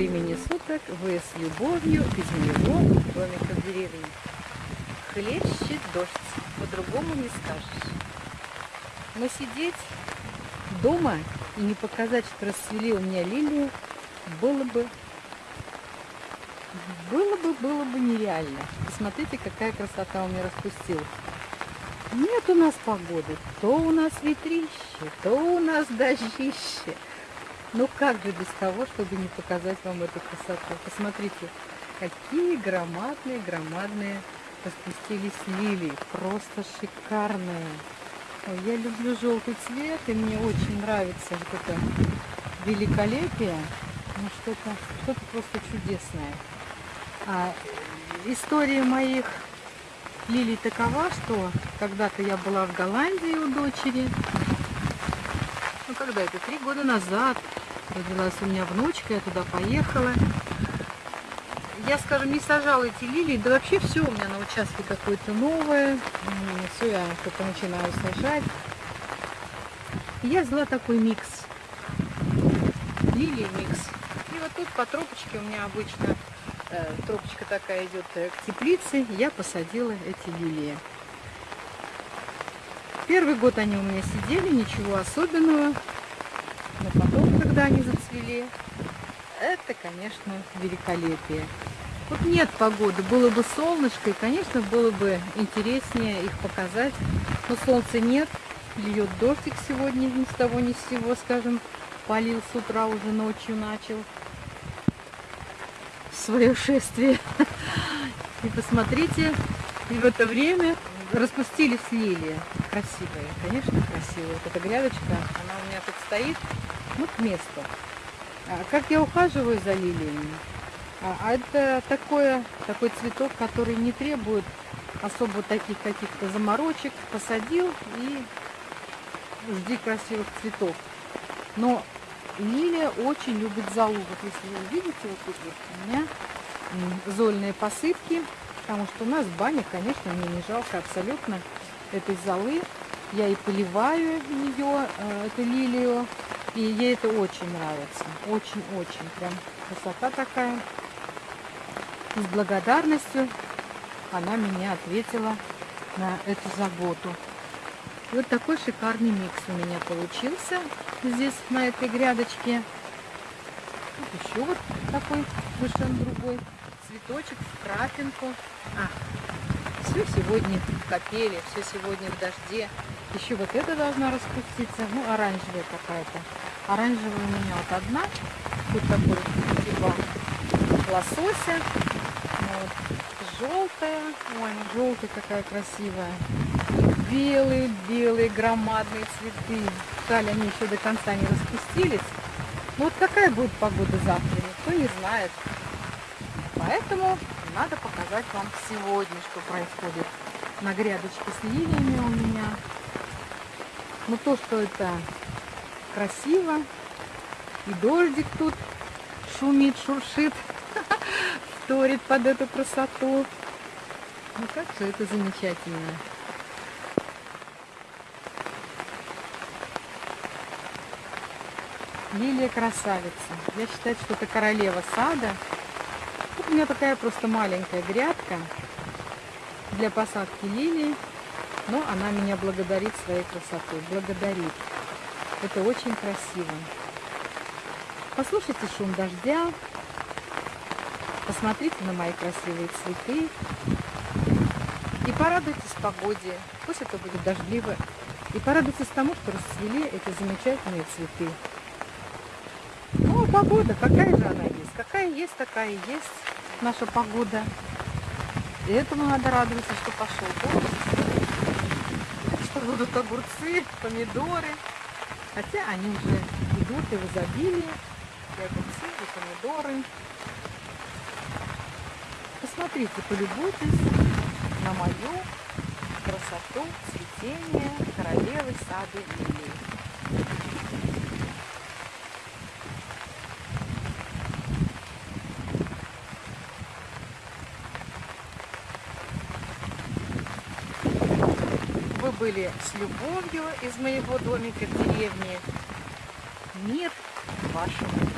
времени суток вы с любовью из моего домика в деревне. Хлещет дождь, по-другому не скажешь. Но сидеть дома и не показать, что расцвели у меня лилии, было бы, было бы, было бы нереально. Посмотрите, какая красота у меня распустилась. Нет у нас погоды, то у нас ветрище, то у нас дождище. Ну как же без того, чтобы не показать вам эту красоту? Посмотрите, какие громадные, громадные распустились лилии. Просто шикарные. Ой, я люблю желтый цвет, и мне очень нравится вот это великолепие. Ну что-то что, -то, просто чудесное. А история моих лилий такова, что когда-то я была в Голландии у дочери. Ну когда это? Три года назад Родилась у меня внучка, я туда поехала. Я, скажем, не сажала эти лилии, да вообще все у меня на участке какое-то новое. Все я только начинаю сажать. Я взяла такой микс. Лилии микс. И вот тут по тропочке у меня обычно э, тропочка такая идет э, к теплице. Я посадила эти лилии. Первый год они у меня сидели, ничего особенного. Когда они зацвели, это, конечно, великолепие. Вот нет погоды, было бы солнышко, и, конечно, было бы интереснее их показать. Но солнца нет, льет дождик сегодня ни с того ни с сего, скажем, полил с утра, уже ночью начал свое шествие. И посмотрите, и в это время распустились лилии. Красивые, конечно, красивые. Вот эта грядочка, она у меня тут стоит, ну, к месту. А как я ухаживаю за лилиями? А, а это такое, такой цветок, который не требует особо таких каких-то заморочек. Посадил и жди красивых цветов. Но лилия очень любит залу. Вот если вы видите, вот тут вот у меня зольные посыпки потому что у нас баня, конечно, мне не жалко абсолютно этой золы. Я и поливаю ее, э, эту лилию, и ей это очень нравится. Очень-очень. Прям красота такая. И с благодарностью она меня ответила на эту заботу. И вот такой шикарный микс у меня получился здесь, на этой грядочке. Вот еще вот такой совершенно другой цветочек в крапинку. А, все сегодня в капеле, все сегодня в дожде. Еще вот это должна распуститься. Ну, оранжевая какая-то. Оранжевая у меня вот одна. Тут такой типа лосося. Вот. Желтая. Ой, желтая какая красивая. Белые, белые, громадные цветы. Жаль, они еще до конца не распустились. Ну вот какая будет погода завтра, никто не знает. Поэтому надо показать вам сегодня, что происходит на грядочке с лилиями у меня. Ну то, что это красиво. И дождик тут шумит, шуршит, вторит под эту красоту. Ну как же это замечательно. Лилия красавица. Я считаю, что это королева сада. Тут у меня такая просто маленькая грядка для посадки лилий, но она меня благодарит своей красотой. Благодарит. Это очень красиво. Послушайте шум дождя, посмотрите на мои красивые цветы и порадуйтесь погоде. Пусть это будет дождливо. И порадуйтесь тому, что расцвели эти замечательные цветы. Ну, погода, какая же она есть? Какая есть, такая есть наша погода. И этому надо радоваться, что пошел дождь, будут огурцы, помидоры. Хотя они уже идут и в изобилии. И огурцы, и помидоры. Посмотрите, полюбуйтесь на мою красоту цветения королевы сады лилии. Были с любовью из моего домика в деревне. Мир вашему